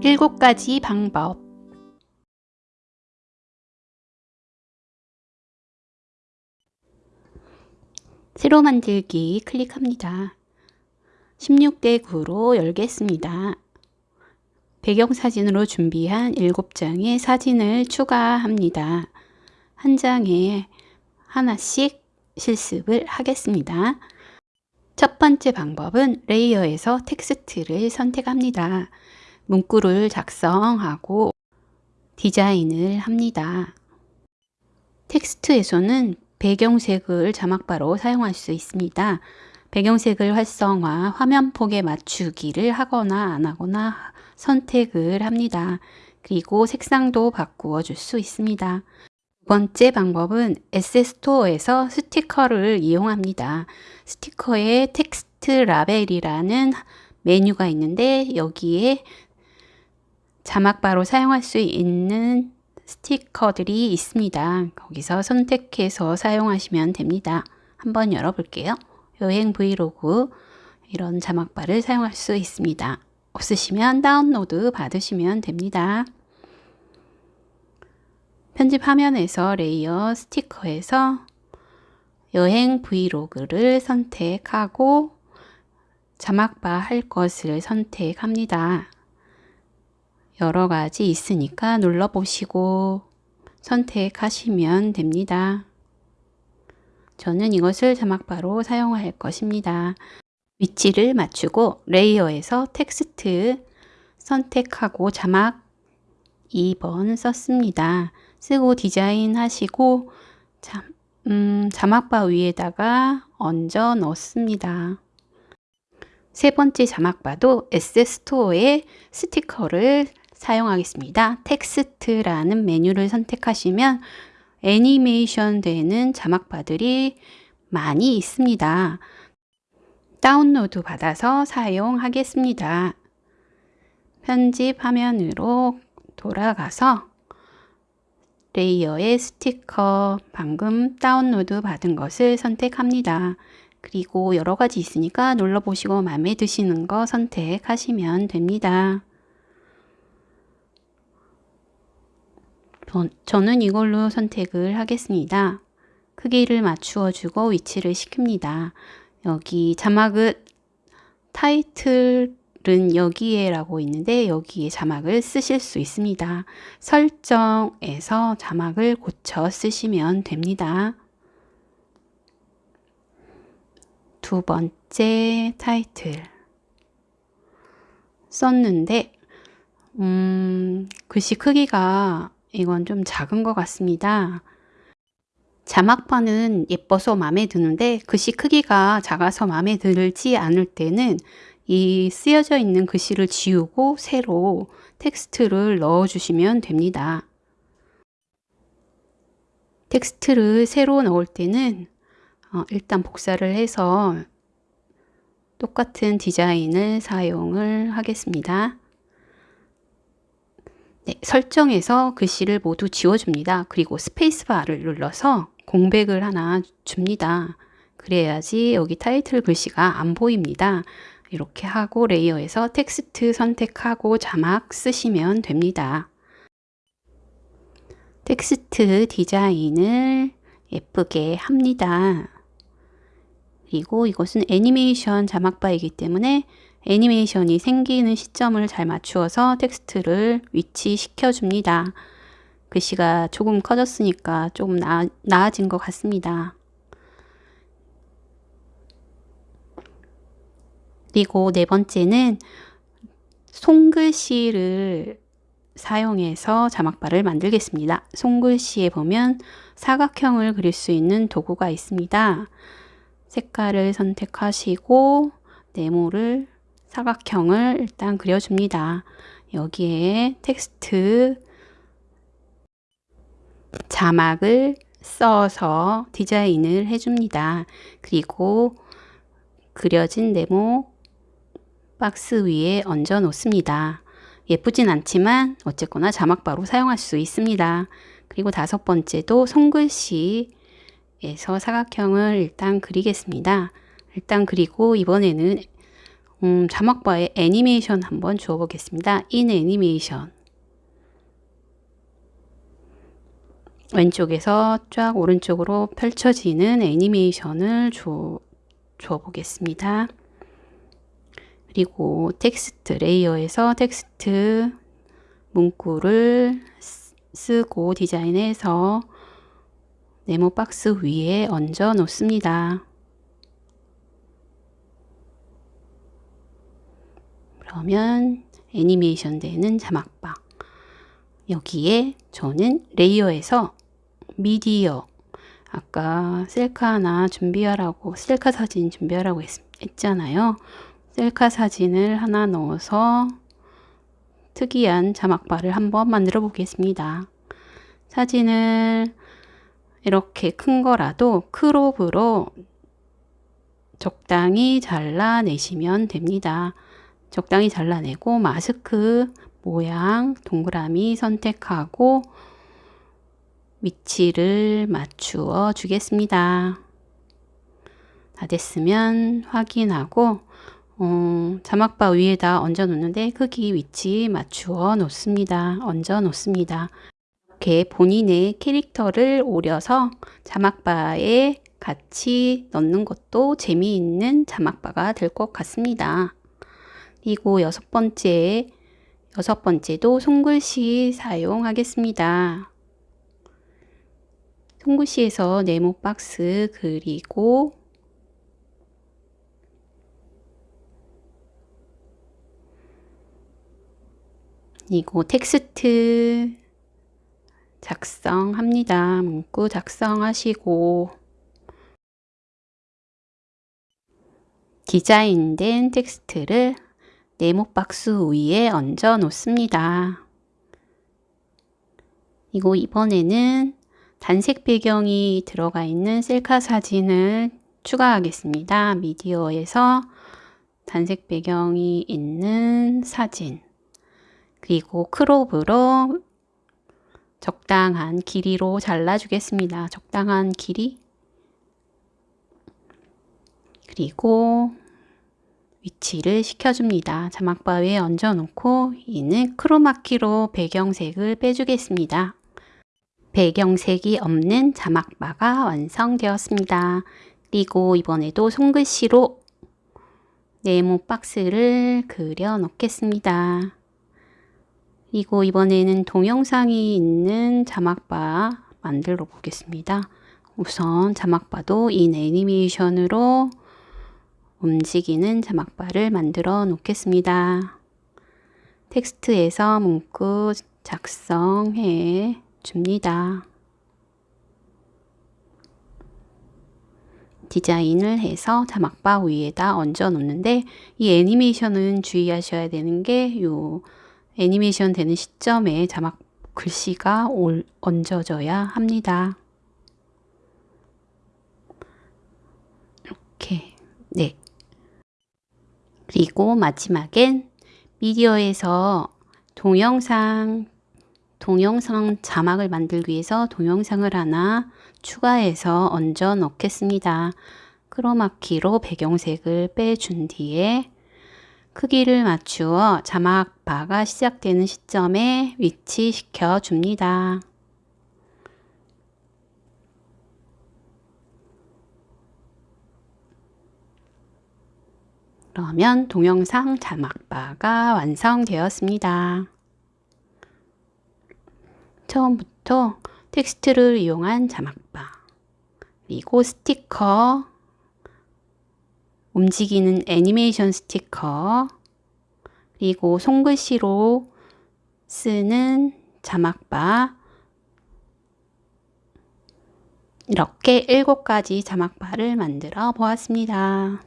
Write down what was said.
7가지 방법 새로 만들기 클릭합니다. 16대 9로 열겠습니다. 배경사진으로 준비한 7장의 사진을 추가합니다. 한 장에 하나씩 실습을 하겠습니다. 첫 번째 방법은 레이어에서 텍스트를 선택합니다. 문구를 작성하고 디자인을 합니다. 텍스트에서는 배경색을 자막바로 사용할 수 있습니다. 배경색을 활성화, 화면 폭에 맞추기를 하거나 안 하거나 선택을 합니다. 그리고 색상도 바꾸어 줄 수 있습니다. 두 번째 방법은 에세스토어에서 스티커를 이용합니다. 스티커에 텍스트 라벨이라는 메뉴가 있는데 여기에 자막 바로 사용할 수 있는 스티커들이 있습니다. 거기서 선택해서 사용하시면 됩니다. 한번 열어볼게요. 여행 브이로그 이런 자막바를 사용할 수 있습니다. 없으시면 다운로드 받으시면 됩니다. 편집 화면에서 레이어 스티커에서 여행 브이로그를 선택하고 자막바 할 것을 선택합니다. 여러 가지 있으니까 눌러 보시고 선택하시면 됩니다. 저는 이것을 자막바로 사용할 것입니다. 위치를 맞추고 레이어에서 텍스트 선택하고 자막 2번 썼습니다. 쓰고 디자인 하시고 자, 음, 자막바 위에다가 얹어 넣습니다. 세 번째 자막바도 에세스토어의 스티커를 사용하겠습니다. 텍스트라는 메뉴를 선택하시면 애니메이션 되는 자막바들이 많이 있습니다. 다운로드 받아서 사용하겠습니다. 편집 화면으로 돌아가서 레이어의 스티커 방금 다운로드 받은 것을 선택합니다. 그리고 여러 가지 있으니까 눌러보시고 마음에 드시는 거 선택하시면 됩니다. 저는 이걸로 선택을 하겠습니다. 크기를 맞추어 주고 위치를 시킵니다. 여기 자막은 타이틀 은 여기에 라고 있는데 여기에 자막을 쓰실 수 있습니다. 설정에서 자막을 고쳐 쓰시면 됩니다. 두 번째 타이틀 썼는데 음, 글씨 크기가 이건 좀 작은 것 같습니다. 자막바는 예뻐서 마음에 드는데 글씨 크기가 작아서 마음에 들지 않을 때는 이 쓰여져 있는 글씨를 지우고 새로 텍스트를 넣어 주시면 됩니다. 텍스트를 새로 넣을 때는 어, 일단 복사를 해서 똑같은 디자인을 사용을 하겠습니다. 네, 설정에서 글씨를 모두 지워줍니다. 그리고 스페이스바를 눌러서 공백을 하나 줍니다. 그래야지 여기 타이틀 글씨가 안 보입니다. 이렇게 하고 레이어에서 텍스트 선택하고 자막 쓰시면 됩니다. 텍스트 디자인을 예쁘게 합니다. 그리고 이것은 애니메이션 자막바이기 때문에 애니메이션이 생기는 시점을 잘 맞추어서 텍스트를 위치시켜 줍니다. 글씨가 조금 커졌으니까 조금 나, 나아진 것 같습니다. 그리고 네 번째는 손글씨를 사용해서 자막바를 만들겠습니다. 손글씨에 보면 사각형을 그릴 수 있는 도구가 있습니다. 색깔을 선택하시고 네모를 사각형을 일단 그려줍니다. 여기에 텍스트 자막을 써서 디자인을 해줍니다. 그리고 그려진 네모 박스 위에 얹어 놓습니다. 예쁘진 않지만 어쨌거나 자막바로 사용할 수 있습니다. 그리고 다섯 번째도 손글씨에서 사각형을 일단 그리겠습니다. 일단 그리고 이번에는 음, 자막바에 애니메이션 한번 주어 보겠습니다. in 애니메이션 왼쪽에서 쫙 오른쪽으로 펼쳐지는 애니메이션을 줘, 줘 보겠습니다. 그리고 텍스트 레이어에서 텍스트 문구를 쓰고 디자인해서 네모 박스 위에 얹어 놓습니다. 그러면 애니메이션 되는 자막방 여기에 저는 레이어에서 미디어 아까 셀카 하나 준비하라고 셀카 사진 준비하라고 했, 했잖아요. 셀카 사진을 하나 넣어서 특이한 자막바를 한번 만들어 보겠습니다. 사진을 이렇게 큰 거라도 크롭으로 적당히 잘라내시면 됩니다. 적당히 잘라내고 마스크 모양 동그라미 선택하고 위치를 맞추어 주겠습니다. 다 됐으면 확인하고 어, 자막바 위에다 얹어 놓는데 크기 위치 맞추어 놓습니다. 얹어 놓습니다. 이렇게 본인의 캐릭터를 오려서 자막바에 같이 넣는 것도 재미있는 자막바가 될 것 같습니다. 그리고 여섯 번째, 여섯 번째도 손글씨 사용하겠습니다. 손글씨에서 네모 박스 그리고 그리고 텍스트 작성합니다. 문구 작성하시고 디자인된 텍스트를 네모 박스 위에 얹어 놓습니다. 이거 이번에는 단색 배경이 들어가 있는 셀카 사진을 추가하겠습니다. 미디어에서 단색 배경이 있는 사진 그리고 크롭으로 적당한 길이로 잘라주겠습니다. 적당한 길이 그리고 위치를 시켜줍니다. 자막바 위에 얹어놓고 이는 크로마키로 배경색을 빼주겠습니다. 배경색이 없는 자막바가 완성되었습니다. 그리고 이번에도 손글씨로 네모 박스를 그려 놓겠습니다. 그리고 이번에는 동영상이 있는 자막바 만들어 보겠습니다. 우선 자막바도 인 애니메이션으로 움직이는 자막바를 만들어 놓겠습니다. 텍스트에서 문구 작성해 줍니다. 디자인을 해서 자막바 위에다 얹어 놓는데 이 애니메이션은 주의하셔야 되는 게요 애니메이션 되는 시점에 자막 글씨가 올, 얹어져야 합니다. 이렇게 네 그리고 마지막엔 미디어에서 동영상 동영상 자막을 만들기 위해서 동영상을 하나 추가해서 얹어 넣겠습니다. 크로마키로 배경색을 빼준 뒤에 크기를 맞추어 자막 바가 시작되는 시점에 위치시켜 줍니다. 그러면 동영상 자막바가 완성되었습니다. 처음부터 텍스트를 이용한 자막바 그리고 스티커 움직이는 애니메이션 스티커 그리고 손글씨로 쓰는 자막바 이렇게 7가지 자막바를 만들어 보았습니다.